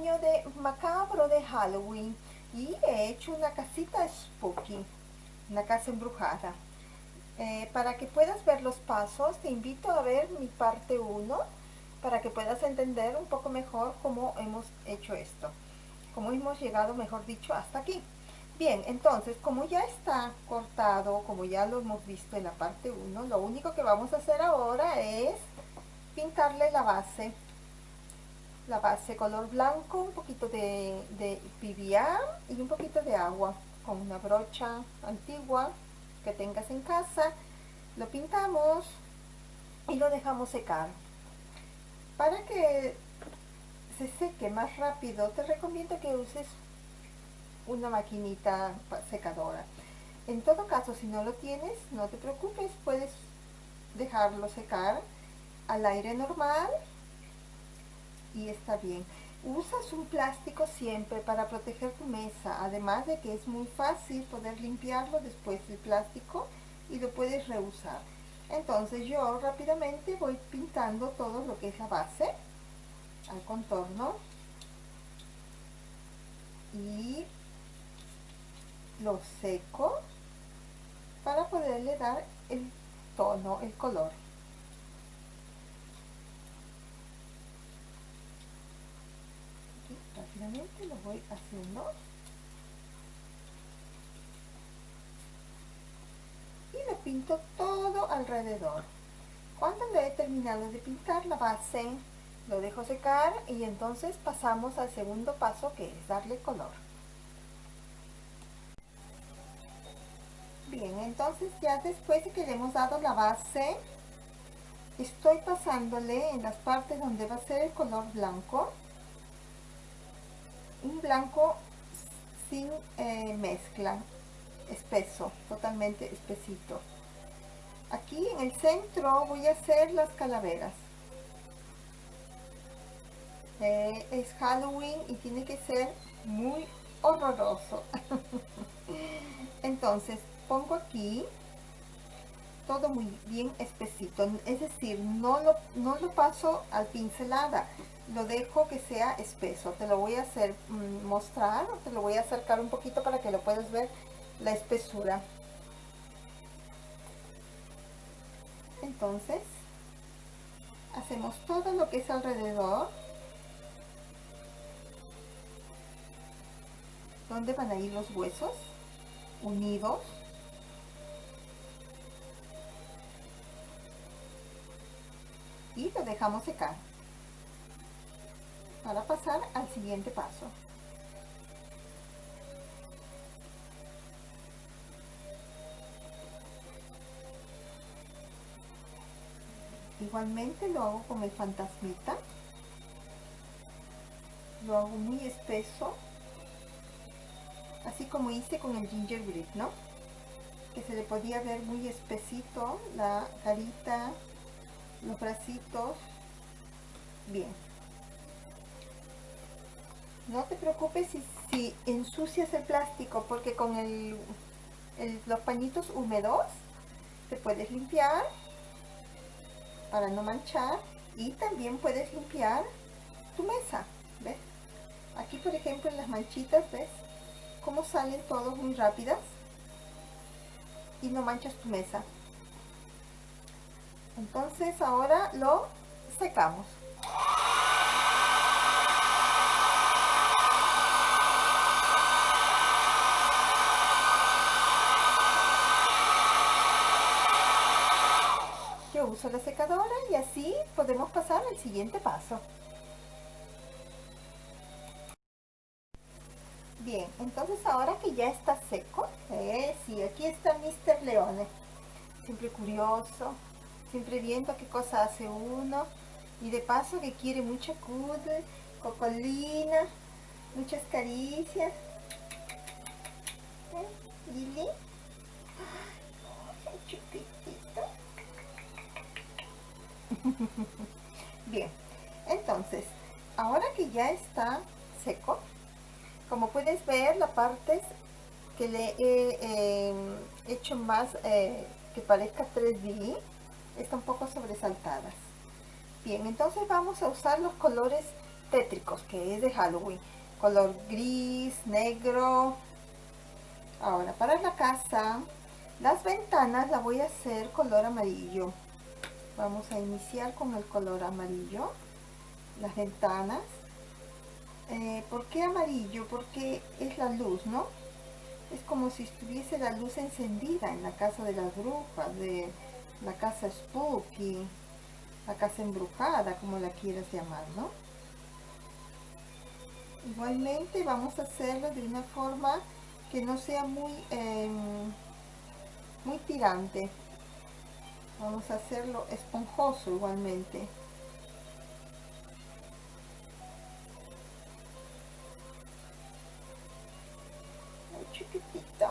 de macabro de Halloween y he hecho una casita spooky, una casa embrujada. Eh, para que puedas ver los pasos, te invito a ver mi parte 1 para que puedas entender un poco mejor cómo hemos hecho esto, cómo hemos llegado, mejor dicho, hasta aquí. Bien, entonces, como ya está cortado, como ya lo hemos visto en la parte 1, lo único que vamos a hacer ahora es pintarle la base. La base color blanco, un poquito de, de y un poquito de agua con una brocha antigua que tengas en casa. Lo pintamos y lo dejamos secar. Para que se seque más rápido, te recomiendo que uses una maquinita secadora. En todo caso, si no lo tienes, no te preocupes, puedes dejarlo secar al aire normal y está bien. Usas un plástico siempre para proteger tu mesa, además de que es muy fácil poder limpiarlo después del plástico y lo puedes reusar. Entonces yo rápidamente voy pintando todo lo que es la base al contorno y lo seco para poderle dar el tono, el color. Rápidamente lo voy haciendo. Y lo pinto todo alrededor. Cuando lo he terminado de pintar la base lo dejo secar y entonces pasamos al segundo paso que es darle color. Bien entonces ya después de que le hemos dado la base estoy pasándole en las partes donde va a ser el color blanco un blanco sin eh, mezcla espeso totalmente espesito. Aquí en el centro voy a hacer las calaveras. Eh, es Halloween y tiene que ser muy horroroso. Entonces pongo aquí todo muy bien espesito. Es decir no lo, no lo paso al pincelada. Lo dejo que sea espeso. Te lo voy a hacer mm, mostrar te lo voy a acercar un poquito para que lo puedas ver la espesura. Entonces hacemos todo lo que es alrededor. Donde van a ir los huesos unidos y lo dejamos secar para pasar al siguiente paso. Igualmente lo hago con el fantasmita. Lo hago muy espeso así como hice con el gingerbread no que se le podía ver muy espesito la carita los bracitos. Bien. No te preocupes si, ensucias el plástico porque con los pañitos húmedos te puedes limpiar para no manchar y también puedes limpiar tu mesa ¿ves? aquí por ejemplo en las manchitas ves cómo salen todos muy rápidas y no manchas tu mesa entonces ahora lo secamos. Yo uso la secadora y así podemos pasar al siguiente paso. Bien entonces ahora que ya está seco eh, sí, aquí está Mr. Leone. Siempre curioso siempre viendo qué cosa hace uno y de paso que quiere mucha cuddle, cocolina, muchas caricias. ¿Eh? Lili. Bien, entonces, ahora que ya está seco, como puedes ver la partes que le he em, hecho más eh, que parezca 3D están un poco sobresaltadas. Bien entonces vamos a usar los colores tétricos que es de Halloween. Color gris, negro. Ahora para la casa las ventanas la voy a hacer color amarillo. Vamos a iniciar con el color amarillo las ventanas. Eh, ¿por qué amarillo? porque es la luz ¿no? es como si estuviese la luz encendida en la casa de las brujas de la casa spooky la casa embrujada como la quieras llamar ¿no? igualmente vamos a hacerlo de una forma que no sea muy em, muy tirante. Vamos a hacerlo esponjoso igualmente. Chiquitito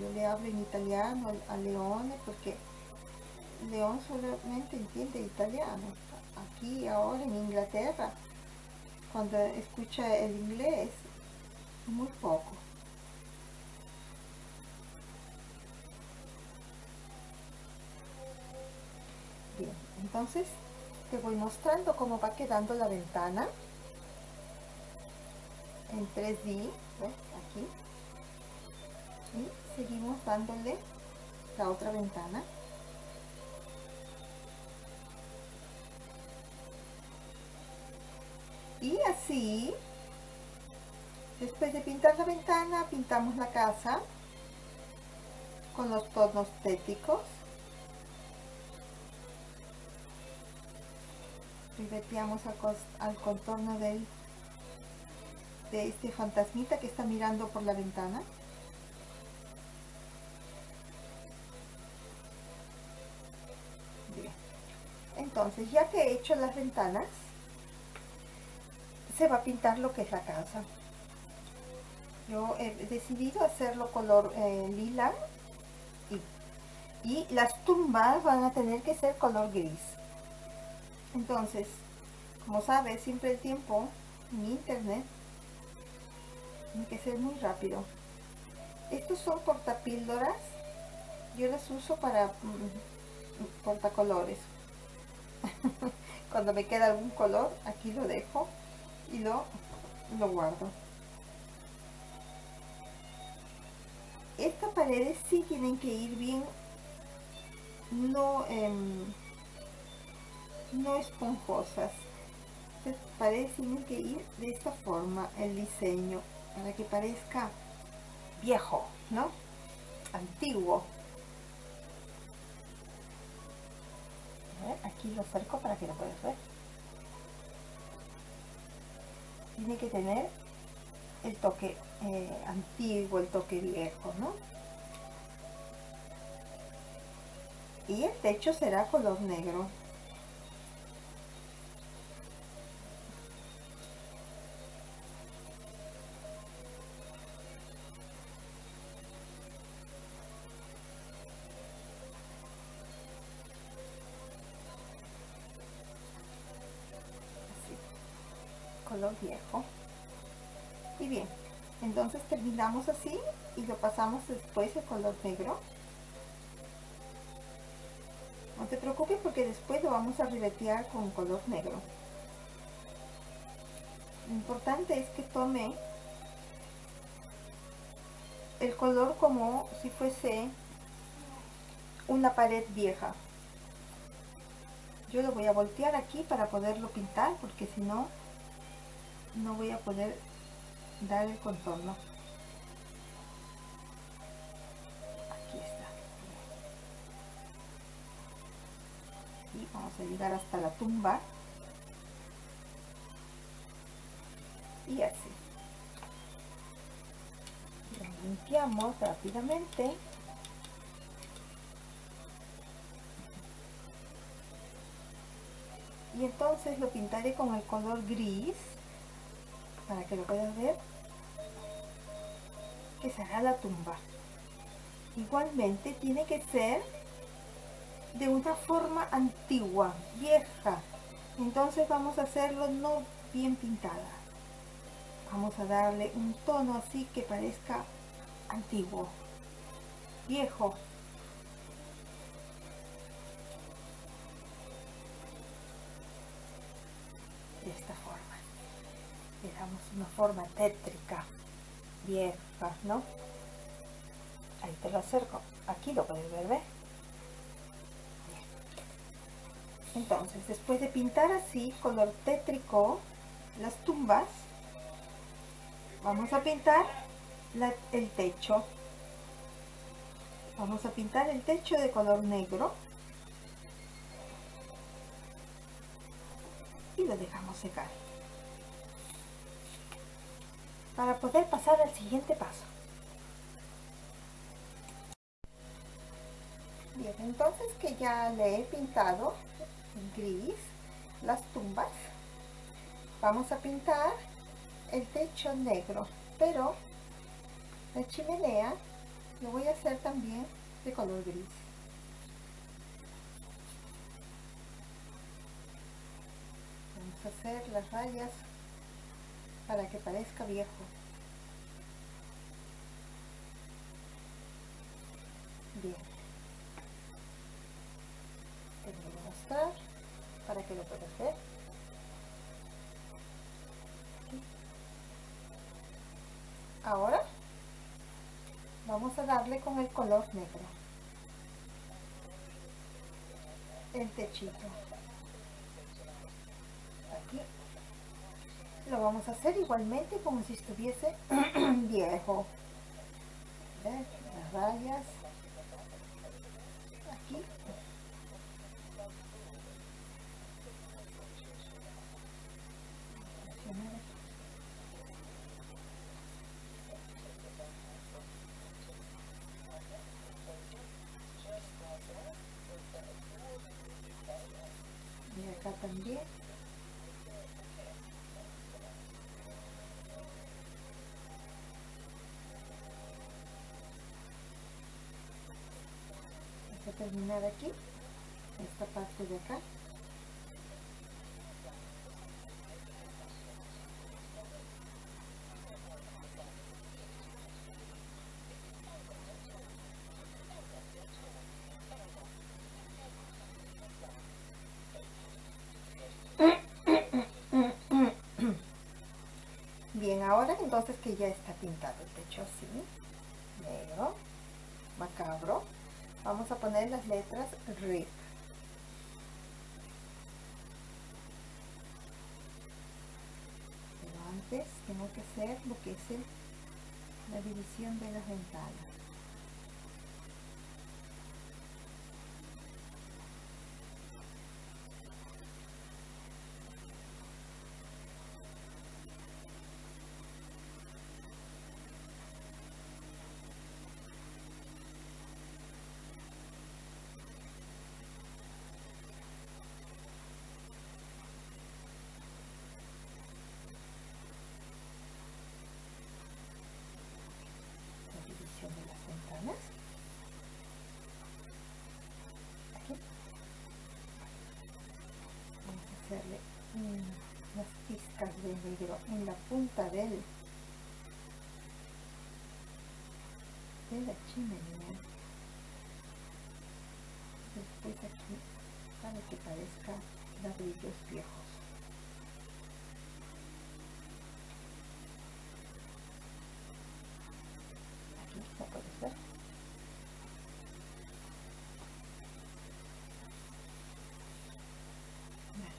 yo le hablo en italiano a Leone porque León solamente entiende italiano. Aquí ahora en Inglaterra, cuando escucha el inglés, muy poco. Bien, entonces te voy mostrando cómo va quedando la ventana en 3D, aquí seguimos dándole la otra ventana. Y así después de pintar la ventana pintamos la casa con los tonos téticos. Ribeteamos al, al contorno del, de este fantasmita que está mirando por la ventana entonces ya que he hecho las ventanas se va a pintar lo que es la casa. Yo he decidido hacerlo color eh, lila y, las tumbas van a tener que ser color gris. Entonces como sabes siempre el tiempo en internet tiene que ser muy rápido. Estos son portapíldoras. Yo las uso para mm, portacolores cuando me queda algún color aquí lo dejo y lo, lo guardo. Estas paredes sí tienen que ir bien no em, no esponjosas. Paredes tienen que ir de esta forma el diseño para que parezca viejo no antiguo aquí lo acerco para que lo puedas ver tiene que tener el toque eh, antiguo, el toque viejo, ¿no? Y el techo será color negro. Terminamos así y lo pasamos después el color negro. No te preocupes porque después lo vamos a ribetear con color negro. Lo importante es que tome el color como si fuese una pared vieja. Yo lo voy a voltear aquí para poderlo pintar porque si no no voy a poder dar el contorno vamos a llegar hasta la tumba. Y así. Limpiamos rápidamente. Y entonces lo pintaré con el color gris para que lo puedas ver, que será la tumba. Igualmente tiene que ser de una forma antigua, vieja. Entonces vamos a hacerlo no bien pintada. Vamos a darle un tono así que parezca antiguo, viejo. De esta forma. Le damos una forma tétrica, vieja, ¿no? Ahí te lo acerco. Aquí lo puedes ver, ¿ves? Entonces, después de pintar así, color tétrico, las tumbas, vamos a pintar el techo. Vamos a pintar el techo de color negro. Y lo dejamos secar. Para poder pasar al siguiente paso. Bien, entonces que ya le he pintado gris las tumbas, vamos a pintar el techo negro, pero la chimenea lo voy a hacer también de color gris. Vamos a hacer las rayas para que parezca viejo. Bien. Que lo puedas ver. Ahora vamos a darle con el color negro. El techito. Aquí. Lo vamos a hacer igualmente como si estuviese viejo. Las rayas. Aquí también. A terminar aquí esta parte de acá Bien, entonces que ya está pintado el techo así, negro, macabro, vamos a poner las letras RIP. Pero antes tengo que hacer lo que es la división de las ventanas. Unas pizcas de negro en la punta del de la chimenea. Después aquí para que parezca ladrillos viejos aquí lo puedes ver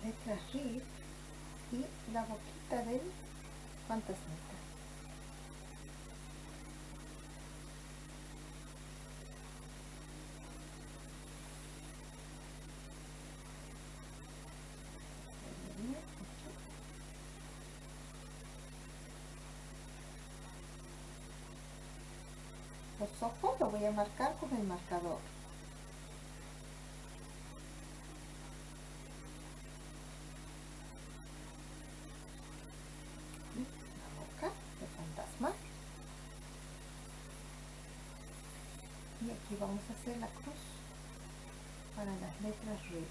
letra RIF y la boquita del fantasmita. Los ojos lo voy a marcar con el marcador. y aquí vamos a hacer la cruz para las letras red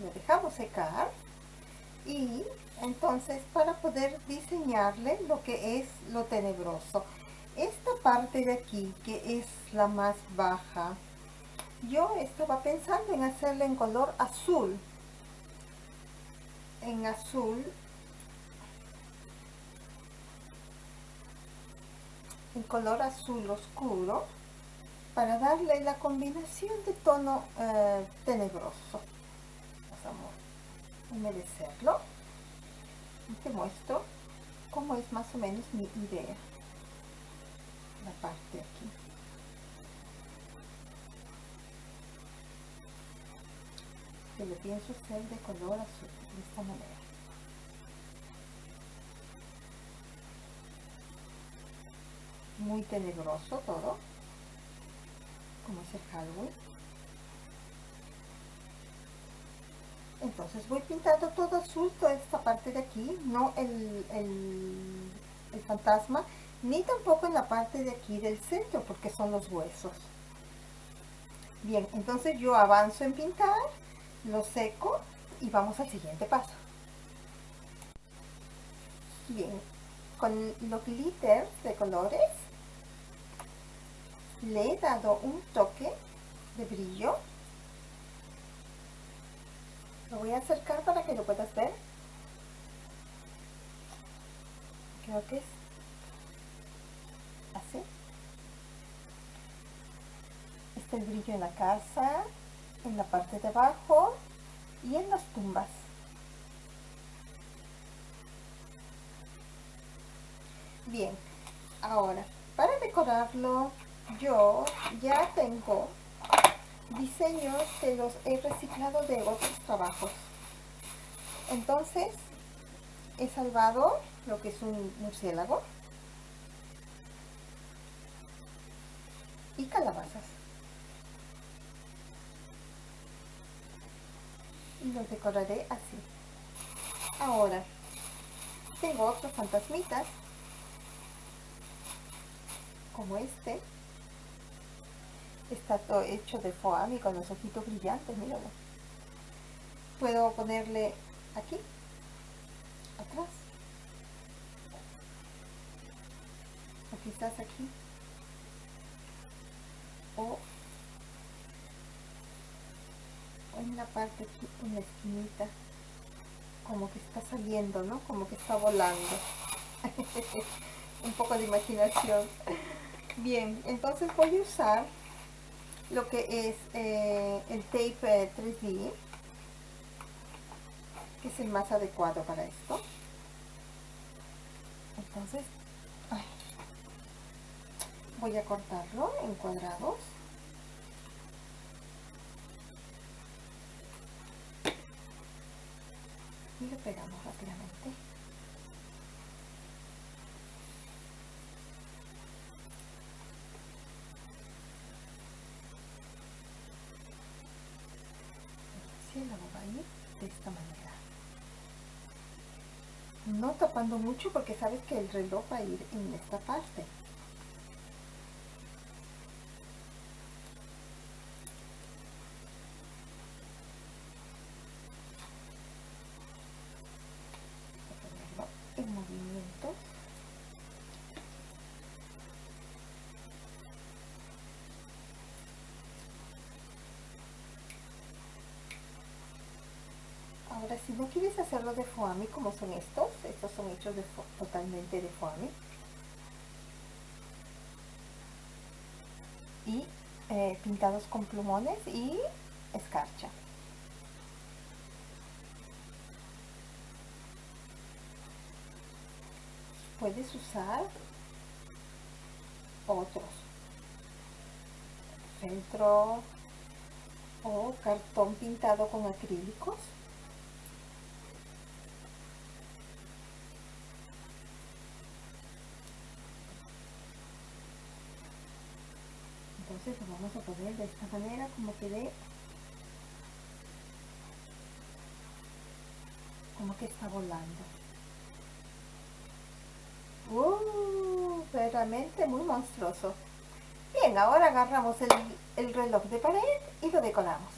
lo dejamos secar y entonces para poder diseñarle lo que es lo tenebroso. Esta parte de aquí que es la más baja yo estaba pensando en hacerle en color azul. En azul. En color azul oscuro para darle la combinación de tono eh, tenebroso humedecerlo y te muestro cómo es más o menos mi idea. La parte aquí. Que lo pienso hacer de color azul de esta manera. Muy tenebroso todo. Como es el Halloween entonces voy pintando todo azul toda esta parte de aquí no el, el, fantasma ni tampoco en la parte de aquí del centro porque son los huesos. Bien entonces yo avanzo en pintar lo seco y vamos al siguiente paso. Bien con los glitters de colores le he dado un toque de brillo lo voy a acercar para que lo puedas ver. Creo que es así. Este el brillo en la casa, en la parte de abajo y en las tumbas. Bien, ahora para decorarlo yo ya tengo diseños que los he reciclado de otros trabajos. Entonces, he salvado lo que es un murciélago y calabazas. Y los decoraré así. Ahora, tengo otros fantasmitas, como este, está todo hecho de foamy con los ojitos brillantes, míralo. Puedo ponerle aquí, atrás, o quizás aquí, o en la parte aquí, en la esquinita, como que está saliendo, ¿no? Como que está volando. Un poco de imaginación. Bien, entonces voy a usar lo que es eh, el tape 3D, que es el más adecuado para esto. Entonces, voy a cortarlo en cuadrados. Y lo pegamos rápidamente. Esta manera. No tapando mucho porque sabes que el reloj va a ir en esta parte Si no quieres hacerlo de foamy como son estos, estos son hechos totalmente de foamy. Y eh, pintados con plumones y escarcha. Puedes usar otros. Centro o cartón pintado con acrílicos. Entonces lo vamos a poner de esta manera como que como que está volando. Uh, realmente muy monstruoso. Bien ahora agarramos el, el reloj de pared y lo decoramos.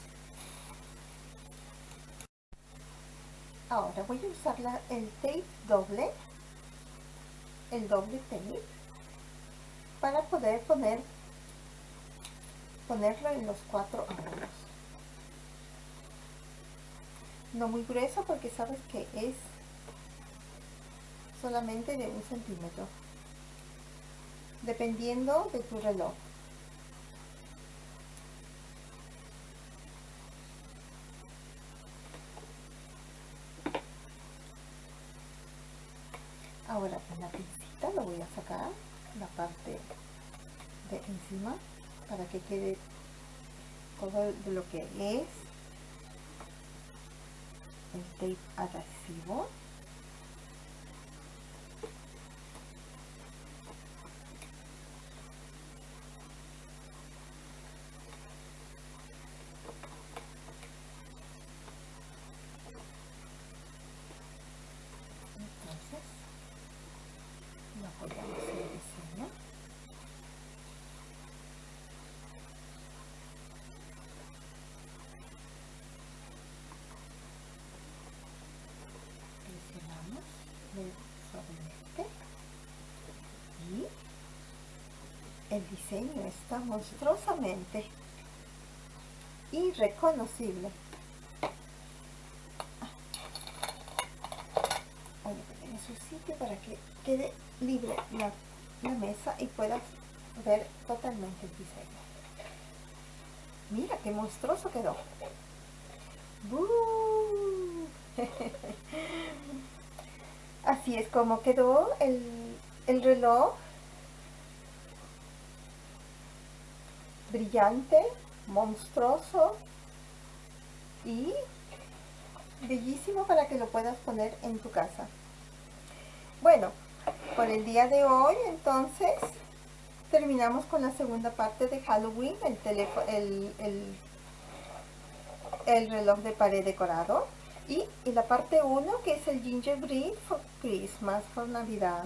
Ahora voy a usar la, el tape doble el doble tape para poder poner ponerlo en los cuatro ángulos. No muy grueso porque sabes que es solamente de un centímetro dependiendo de tu reloj. Ahora con la pincita lo voy a sacar la parte de encima para que quede todo lo que es el tape adhesivo entonces lo apoyamos en el diseño presionamos suavemente y el diseño está monstruosamente irreconocible voy a poner en su sitio para que quede libre la, mesa y puedas ver totalmente el diseño mira qué monstruoso quedó. Así es como quedó el, el reloj. Brillante, monstruoso y bellísimo para que lo puedas poner en tu casa. Bueno, por el día de hoy entonces terminamos con la segunda parte de Halloween, el, teléfono, el, el el reloj de pared decorado y, la parte 1 que es el gingerbread for Christmas, por Navidad.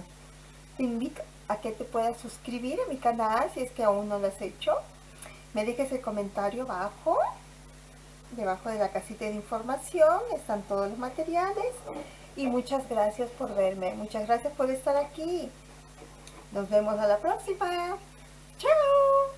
Te invito a que te puedas suscribir a mi canal si es que aún no lo has hecho. Me dejes el comentario abajo, debajo de la casita de información, están todos los materiales. Y muchas gracias por verme, muchas gracias por estar aquí. Nos vemos a la próxima. ¡Chao!